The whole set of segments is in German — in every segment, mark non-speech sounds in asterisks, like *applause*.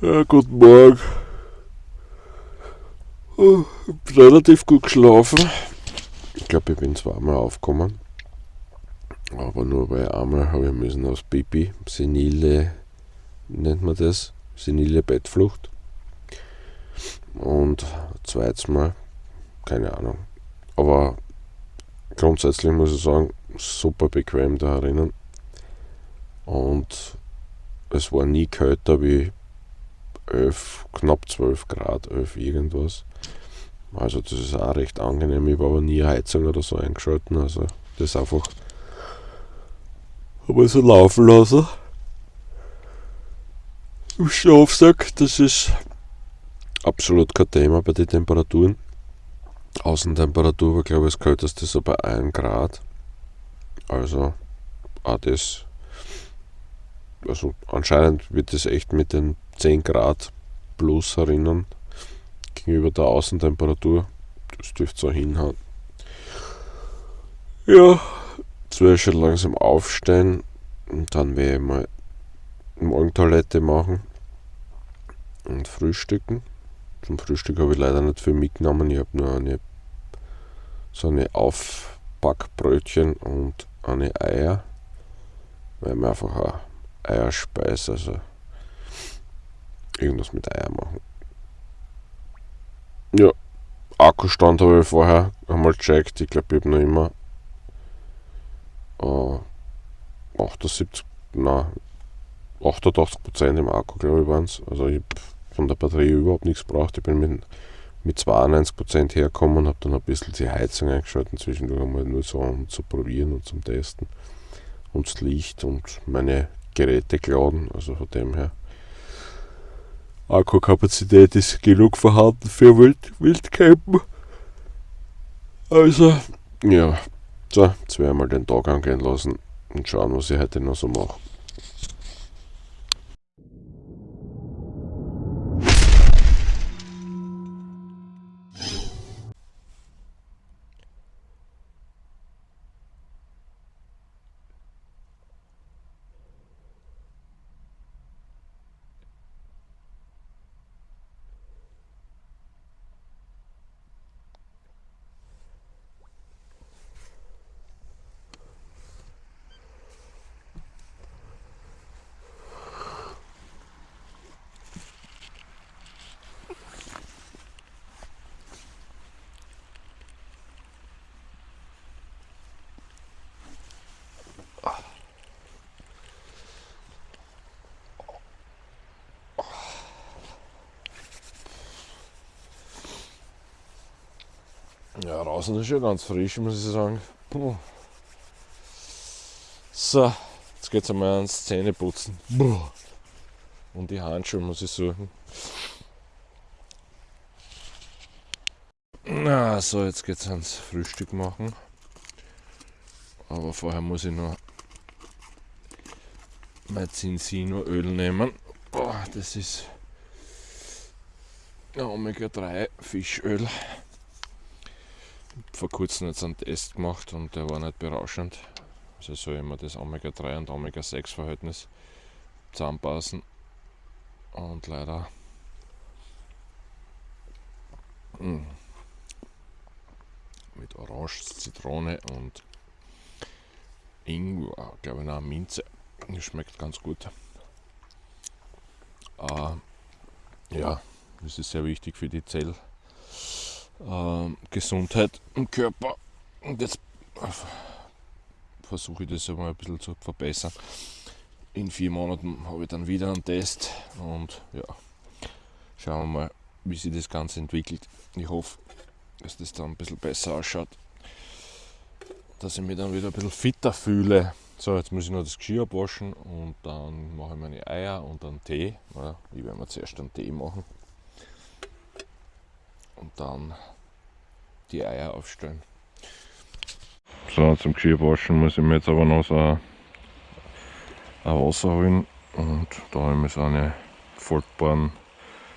Ja, guten Morgen. Oh, ich bin relativ gut geschlafen. Ich glaube, ich bin zweimal aufgekommen. Aber nur weil einmal habe ich müssen aus Pipi, senile, nennt man das, senile Bettflucht. Und zweites Mal, keine Ahnung. Aber grundsätzlich muss ich sagen, super bequem da drinnen. Und es war nie kälter wie 11, knapp 12 Grad, 11 irgendwas. Also das ist auch recht angenehm. Ich war aber nie Heizung oder so eingeschalten. Also das einfach habe ich so laufen lassen. Im Schlafsack, das ist absolut kein Thema bei den Temperaturen. Außentemperatur war glaube ich das kälteste so bei 1 Grad. Also auch das also anscheinend wird es echt mit den 10 Grad plus erinnern gegenüber der Außentemperatur. Das dürfte so hinhauen. Ja, jetzt werde ich schon langsam aufstehen und dann werde ich mal Morgentoilette machen und frühstücken. Zum Frühstück habe ich leider nicht viel mitgenommen. Ich habe nur eine, so eine Aufbackbrötchen und eine Eier, weil wir einfach auch Eierspeise, also irgendwas mit Eier machen. Ja, Akkustand habe ich vorher einmal gecheckt. Ich glaube, ich habe noch immer äh, 78, na, 88% im Akku, glaube ich, waren es. Also ich habe von der Batterie überhaupt nichts gebraucht. Ich bin mit, mit 92% hergekommen und habe dann ein bisschen die Heizung eingeschaltet, zwischendurch einmal nur so um zu probieren und zum Testen. Und das Licht und meine Geräte klauen. Also von dem her. Akkukapazität ist genug vorhanden für Wild, Wildcampen. Also, ja. So, jetzt werden wir mal den Tag angehen lassen und schauen, was ich heute noch so mache. Ja, draußen ist schon ganz frisch, muss ich sagen. Puh. So, jetzt geht es einmal ans Zähneputzen. Puh. Und die Handschuhe muss ich suchen. Na, so, jetzt geht es ans Frühstück machen. Aber vorher muss ich noch mein Zinsino-Öl nehmen. Boah, das ist Omega-3 Fischöl vor kurzem jetzt einen Test gemacht und der war nicht berauschend. Also soll immer das Omega-3 und Omega-6 Verhältnis zusammenpassen. Und leider hm, mit Orange, Zitrone und Ingwer, glaube ich, noch Minze. Das schmeckt ganz gut. Äh, ja, das ist sehr wichtig für die Zell äh, Gesundheit im Körper. Und jetzt versuche ich das einmal ein bisschen zu verbessern. In vier Monaten habe ich dann wieder einen Test und ja, schauen wir mal, wie sich das Ganze entwickelt. Ich hoffe, dass das dann ein bisschen besser ausschaut, dass ich mich dann wieder ein bisschen fitter fühle. So, jetzt muss ich noch das Geschirr abwaschen und dann mache ich meine Eier und dann Tee. Ja, ich werde mir zuerst einen Tee machen und dann die Eier aufstellen. So, zum Geschirrwaschen muss ich mir jetzt aber noch so ein, Wasser holen und da habe ich mir so eine faltbaren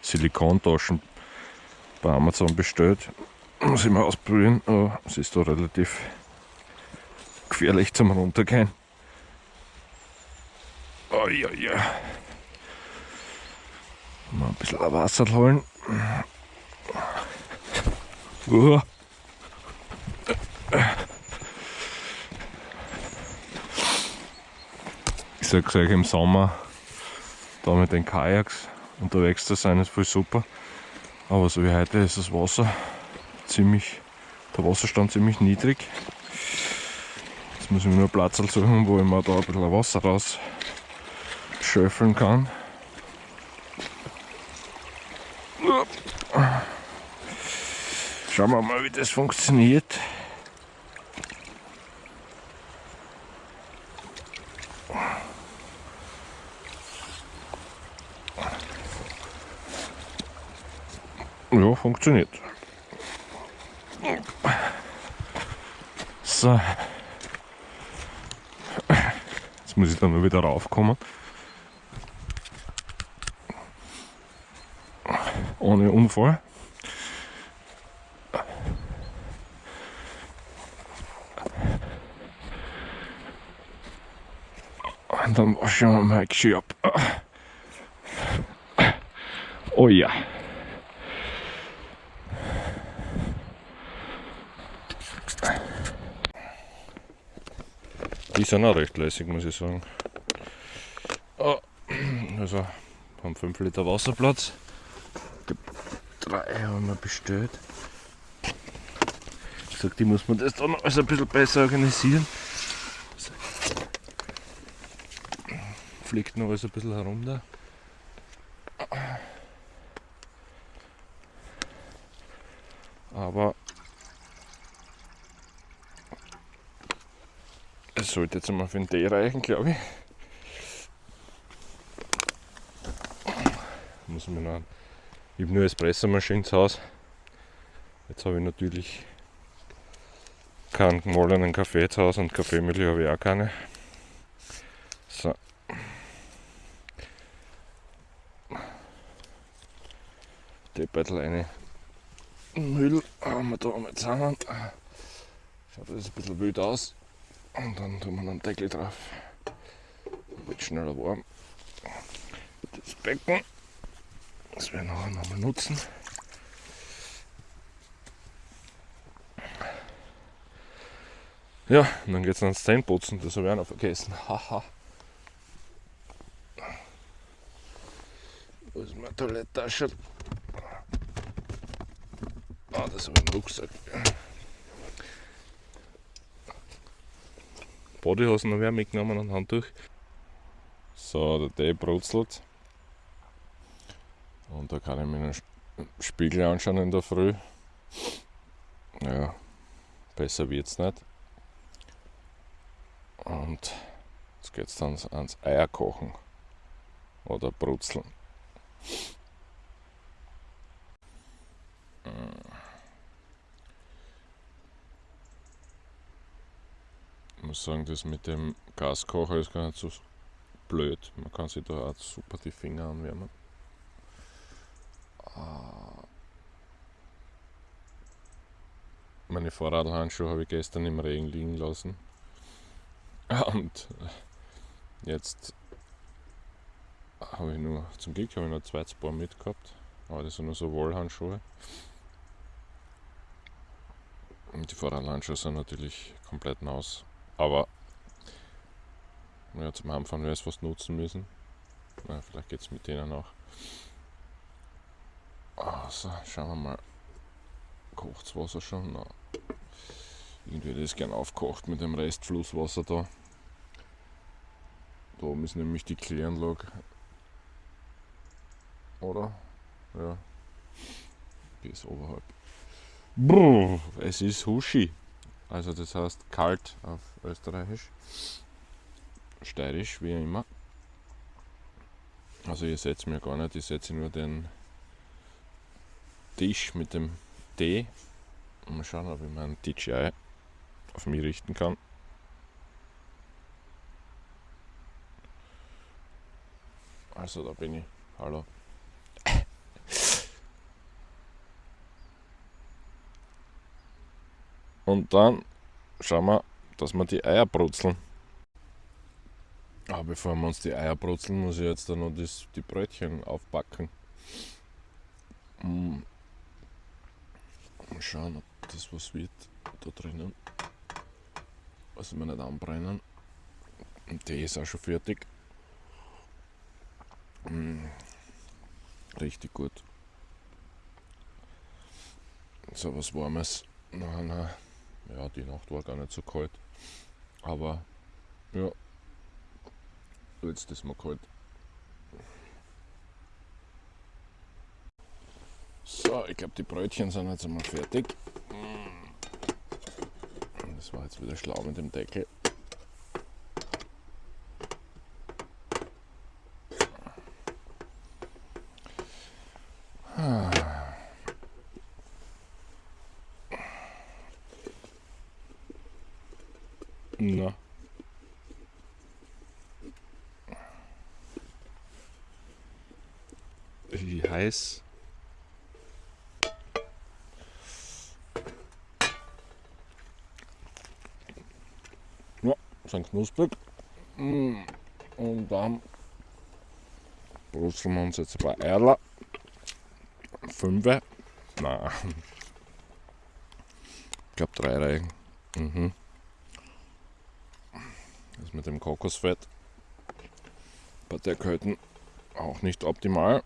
Silikontaschen bei Amazon bestellt. Muss ich mal ausprobieren, aber es ist da relativ gefährlich zum Runtergehen. Oh ja, ja. Mal ein bisschen Wasser holen. Uh. Ich sag euch im Sommer da mit den Kajaks unterwegs zu sein ist voll super. Aber so wie heute ist das Wasser ziemlich, der Wasserstand ziemlich niedrig. Jetzt muss ich mir nur Platz suchen, wo ich mir da ein bisschen Wasser raus schöffeln kann. Schauen wir mal, wie das funktioniert. Ja, funktioniert. So. Jetzt muss ich dann nur wieder raufkommen. Ohne Unfall. Dann waschen wir mal Geschirr ab. Oh ja. Die sind auch recht lässig, muss ich sagen. Also haben 5 Liter Wasserplatz. Drei haben wir bestellt. Ich sag, die muss man das dann alles ein bisschen besser organisieren. Fliegt noch alles ein bisschen herum da. Aber Das sollte jetzt mal für den Tee reichen, glaube ich. Muss man noch. Ich habe nur Espressomaschine zu Hause. Jetzt habe ich natürlich keinen gemahlenen Kaffee zu Hause und Kaffeemilch habe ich auch keine. So. Deppert eine Müll haben wir da mit zusammen. Schaut das ein bisschen wild aus. Und dann tun wir einen Deckel drauf. Wird schneller warm. Das Becken, das werden wir nachher nochmal nutzen. Ja, und dann geht es ans Zähneputzen, das habe ich auch noch vergessen. *laughs* Haha. Wo ist meine Toilettasche? Ah, das habe ich im Rucksack. Bodyhosen noch mitgenommen und Handtuch. So, der Tee brutzelt. Und da kann ich mir einen Spiegel anschauen in der Früh. Ja, besser wird es nicht. Und jetzt geht es dann ans Eier kochen oder brutzeln. Muss sagen, das mit dem Gaskocher ist gar nicht so blöd. Man kann sich da auch super die Finger anwärmen. Ah. Meine Fahrradhandschuhe habe ich gestern im Regen liegen lassen. *laughs* Und jetzt habe ich nur, zum Glück habe ich noch zwei Paar mitgehabt, aber das sind nur so Wollhandschuhe. Und die Fahrradhandschuhe sind natürlich komplett nass. Aber ja, zum Anfang wäre es was nutzen müssen. Na, vielleicht geht es mit denen auch. Also, schauen wir mal. Kocht das Wasser schon? Na. Irgendwie hätte ich es gern aufgekocht mit dem Rest Flusswasser da. Da oben ist nämlich die Kläranlage. Oder? Ja. Ist oberhalb. Brr, es ist Huschi. Also das heißt kalt auf Österreichisch. Steirisch, wie immer. Also ihr seht mir gar nicht, ich setze nur den Tisch mit dem Tee. Mal schauen, ob ich meinen DJI auf mich richten kann. Also da bin ich. Hallo. Und dann schauen wir, dass wir die Eier brutzeln. Aber bevor wir uns die Eier brutzeln, muss ich jetzt dann noch das, die Brötchen aufbacken. Mm. Mal schauen, ob das was wird da drinnen. Also wir nicht anbrennen. Und der ist auch schon fertig. Mm. Richtig gut. So was Warmes. Na, na. Ja, die Nacht war gar nicht so kalt. Aber ja, jetzt ist mal kalt. So, ich glaube, die Brötchen sind jetzt einmal fertig. Das war jetzt wieder schlau mit dem Deckel. Na. Wie heiß? Ja, sind knusprig. Mm. Und dann brusteln wir uns jetzt ein paar Eier. Fünfe. Nein. Ich glaube drei reichen. Mhm. Mit dem Kokosfett bei der Kälte auch nicht optimal.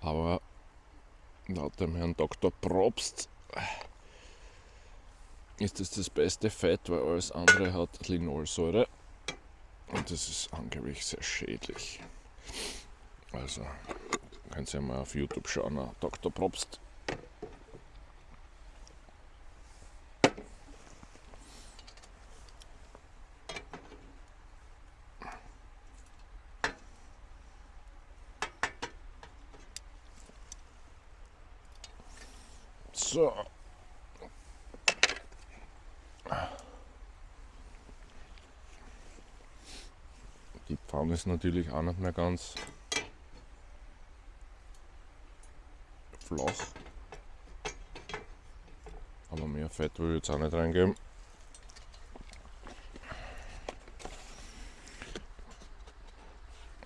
Aber laut dem Herrn Dr. Probst ist das das beste Fett, weil alles andere hat Linolsäure und das ist angeblich sehr schädlich. Also könnt ihr mal auf YouTube schauen, Dr. Probst So. Die Pfanne ist natürlich auch nicht mehr ganz flach. Aber mehr Fett will ich jetzt auch nicht reingeben.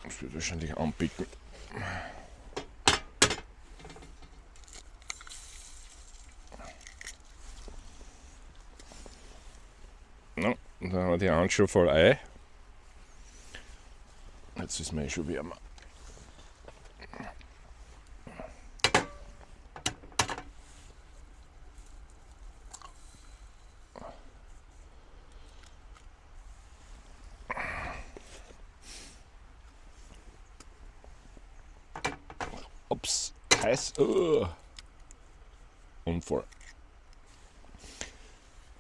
Das wird wahrscheinlich anpicken. No, dann haben wir die Handschuhe voll Ei. Jetzt ist mir eh schon wärmer. Ups, heiß. Uh. Unfall.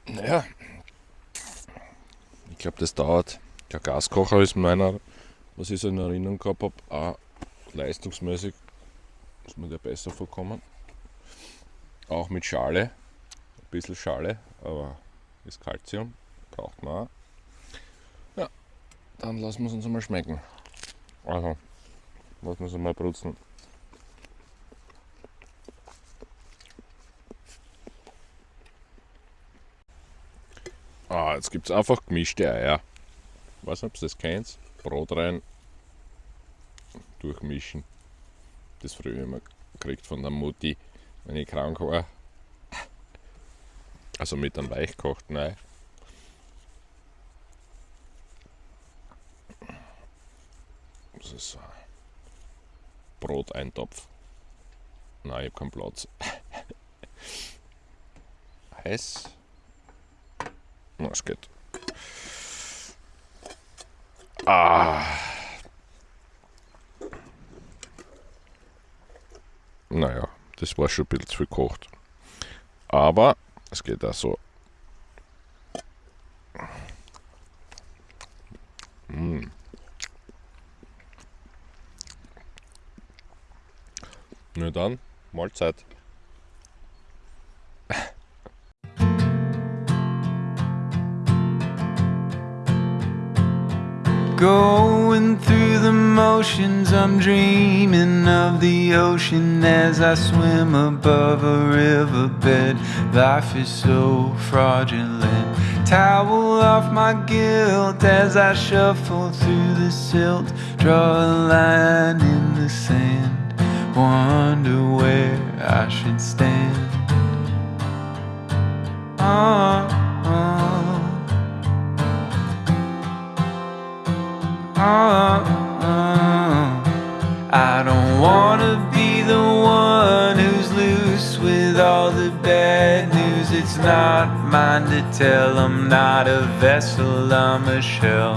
Naja, glaube, das dauert. Der Gaskocher ist meiner, was ich so in Erinnerung gehabt habe, auch leistungsmäßig ist mir der besser vorkommen. Auch mit Schale, ein bisschen Schale, aber das Kalzium braucht man auch. Ja, dann lassen wir es uns einmal schmecken. Also, lassen wir es einmal brutzen. Jetzt gibt es einfach gemischte Eier. Ich weiß nicht, ob das kennt. Brot rein, durchmischen. Das früher immer gekriegt von der Mutti, wenn ich krank war. Also mit einem weichkochten Ei. Das ist ein Broteintopf. Nein, ich habe keinen Platz. *laughs* Heiß. Na, es geht. Ah. Naja, das war schon ein bisschen zu gekocht. Aber es geht auch so. Mm. Na dann, Mahlzeit. Going through the motions, I'm dreaming of the ocean as I swim above a riverbed. Life is so fraudulent. towel off my guilt as I shuffle through the silt. Draw a line in the sand, wonder where I should stand. Uh, Uh, uh, uh. I don't wanna be the one who's loose with all the bad news. It's not mine to tell. I'm not a vessel, I'm a shell.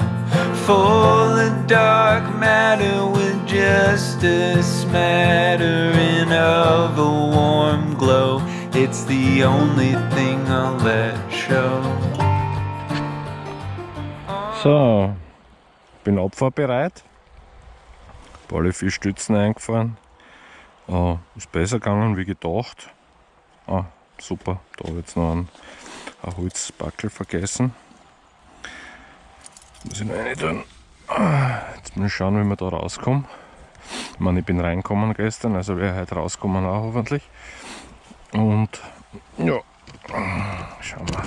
Full of dark matter with just a smattering of a warm glow. It's the only thing I'll let show. So, bin abfahrbereit. Alle vier Stützen eingefahren. Äh, ist besser gegangen wie gedacht. Ah, super, da habe ich jetzt noch einen, einen Holzbackel vergessen. Muss ich noch rein tun. Jetzt muss ich schauen, wie wir da rauskommen. Ich meine, ich bin reingekommen gestern, also wäre heute rauskommen auch hoffentlich. Und ja, schauen wir.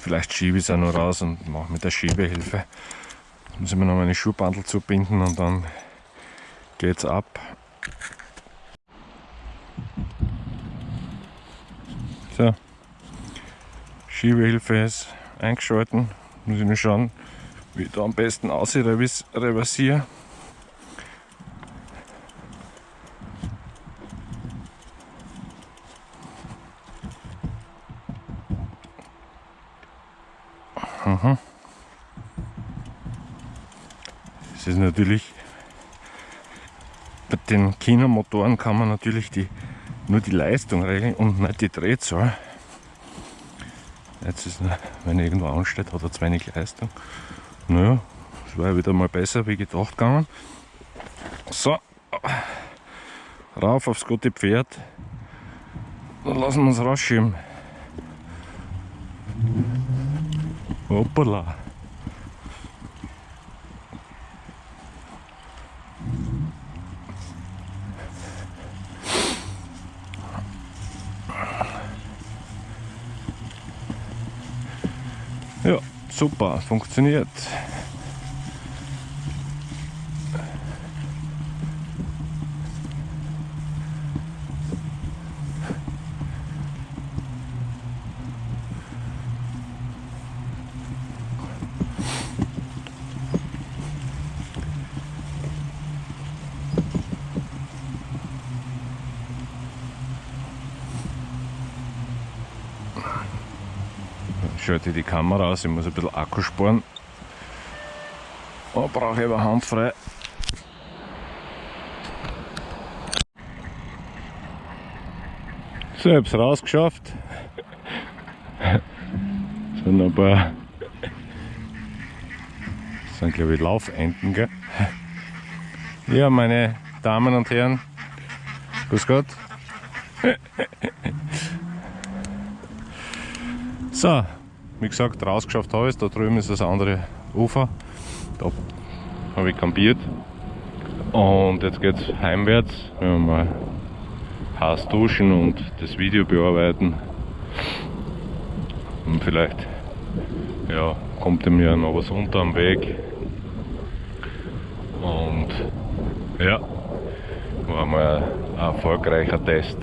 Vielleicht schiebe ich es auch noch raus und mache mit der Schiebehilfe. Muss ich mir noch meine Schuhbandel zubinden und dann geht's ab. So, Schiebehilfe ist eingeschalten. Muss ich nur schauen, wie ich da am besten aus reversiere. Ist natürlich bei den Kinomotoren kann man natürlich die, nur die Leistung regeln und nicht die Drehzahl. Jetzt ist, wenn er irgendwo ansteht, hat er zu wenig Leistung. Naja, es war wieder mal besser wie gedacht gegangen. So, rauf aufs gute Pferd. Dann lassen wir uns rausschieben. Hoppala. Ja, super, funktioniert. Schalte die Kamera aus, ich muss ein bisschen Akku sparen. Oh, brauche ich aber handfrei. So, ich habe es rausgeschafft. *laughs* Sind ein paar. Das sind glaube ich Laufenten, gell? Ja, meine Damen und Herren, grüß Gott. *laughs* So, wie gesagt, rausgeschafft habe. Da drüben ist das andere Ufer. Da habe ich kampiert. Und jetzt geht es heimwärts. Werden mal heiß duschen und das Video bearbeiten. Und vielleicht ja, kommt mir noch was unter am Weg. Und ja, war mal ein erfolgreicher Test.